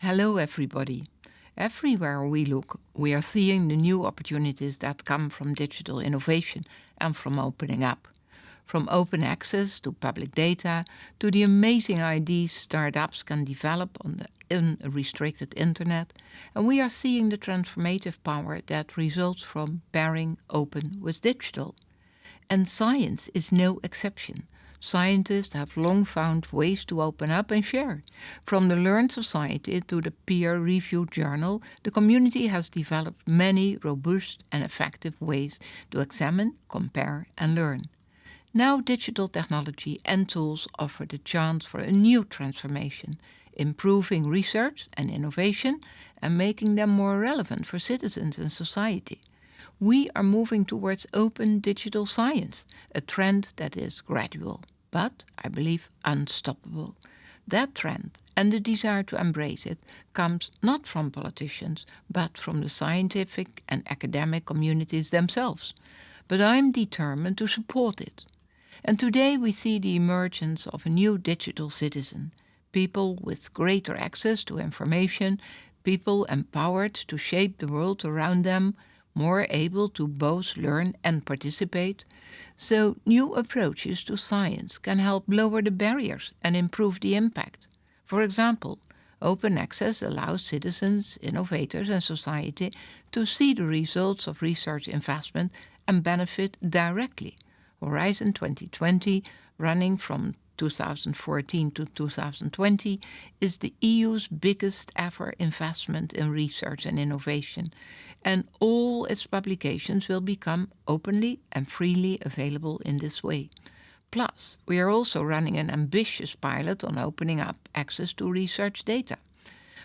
Hello, everybody. Everywhere we look, we are seeing the new opportunities that come from digital innovation and from opening up. From open access to public data to the amazing ideas startups can develop on the unrestricted internet, and we are seeing the transformative power that results from pairing open with digital. And science is no exception. Scientists have long found ways to open up and share. From the Learned Society to the peer-reviewed journal, the community has developed many robust and effective ways to examine, compare and learn. Now digital technology and tools offer the chance for a new transformation, improving research and innovation and making them more relevant for citizens and society we are moving towards open digital science, a trend that is gradual, but I believe unstoppable. That trend and the desire to embrace it comes not from politicians, but from the scientific and academic communities themselves. But I'm determined to support it. And today we see the emergence of a new digital citizen, people with greater access to information, people empowered to shape the world around them, more able to both learn and participate, so new approaches to science can help lower the barriers and improve the impact. For example, open access allows citizens, innovators and society to see the results of research investment and benefit directly. Horizon 2020, running from 2014 to 2020 is the EU's biggest ever investment in research and innovation, and all its publications will become openly and freely available in this way. Plus, we are also running an ambitious pilot on opening up access to research data.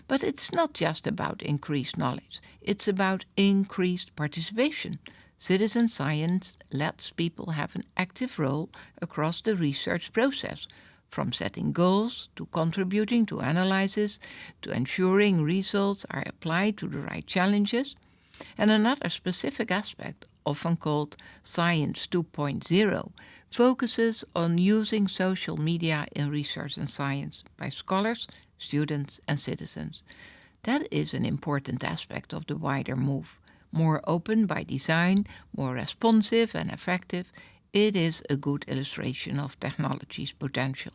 But it's not just about increased knowledge, it's about increased participation. Citizen science lets people have an active role across the research process, from setting goals to contributing to analysis to ensuring results are applied to the right challenges. And another specific aspect, often called Science 2.0, focuses on using social media in research and science by scholars, students and citizens. That is an important aspect of the wider move more open by design, more responsive and effective, it is a good illustration of technology's potential.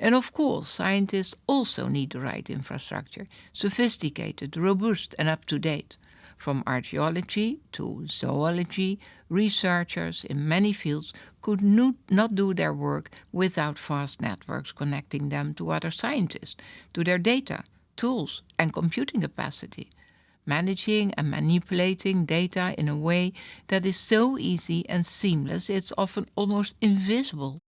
And of course, scientists also need the right infrastructure, sophisticated, robust and up-to-date. From archaeology to zoology, researchers in many fields could not do their work without fast networks connecting them to other scientists, to their data, tools and computing capacity managing and manipulating data in a way that is so easy and seamless it's often almost invisible.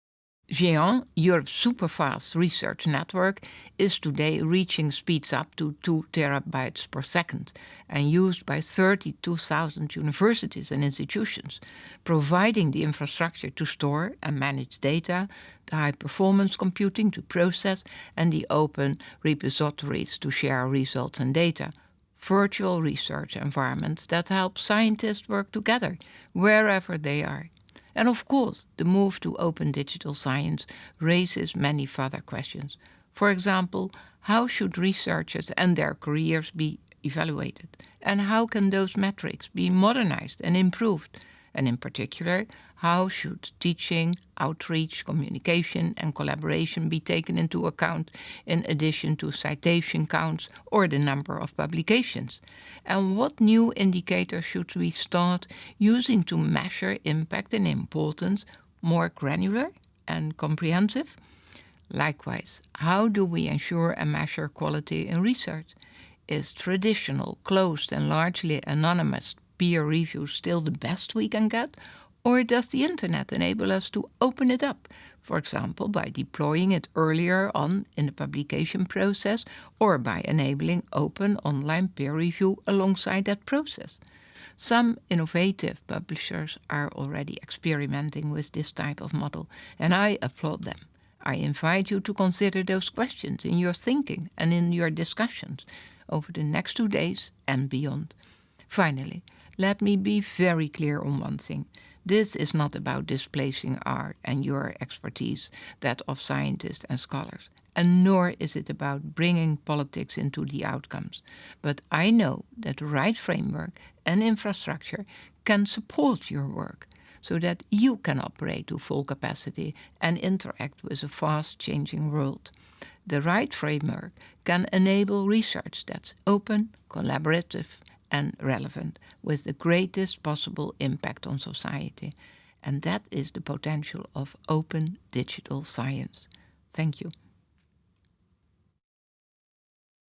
GÉANT, Europe's superfast research network, is today reaching speeds up to 2 terabytes per second and used by 32,000 universities and institutions, providing the infrastructure to store and manage data, the high-performance computing to process and the open repositories to share results and data, virtual research environments that help scientists work together wherever they are. And of course, the move to open digital science raises many further questions. For example, how should researchers and their careers be evaluated? And how can those metrics be modernized and improved? And in particular, how should teaching, outreach, communication and collaboration be taken into account in addition to citation counts or the number of publications? And what new indicators should we start using to measure impact and importance more granular and comprehensive? Likewise, how do we ensure and measure quality in research? Is traditional, closed and largely anonymous peer review still the best we can get? Or does the internet enable us to open it up, for example by deploying it earlier on in the publication process or by enabling open online peer review alongside that process? Some innovative publishers are already experimenting with this type of model and I applaud them. I invite you to consider those questions in your thinking and in your discussions over the next two days and beyond. Finally, let me be very clear on one thing. This is not about displacing our and your expertise, that of scientists and scholars. and nor is it about bringing politics into the outcomes. But I know that the right framework and infrastructure can support your work so that you can operate to full capacity and interact with a fast changing world. The right framework can enable research that's open, collaborative, and relevant with the greatest possible impact on society. And that is the potential of open digital science. Thank you.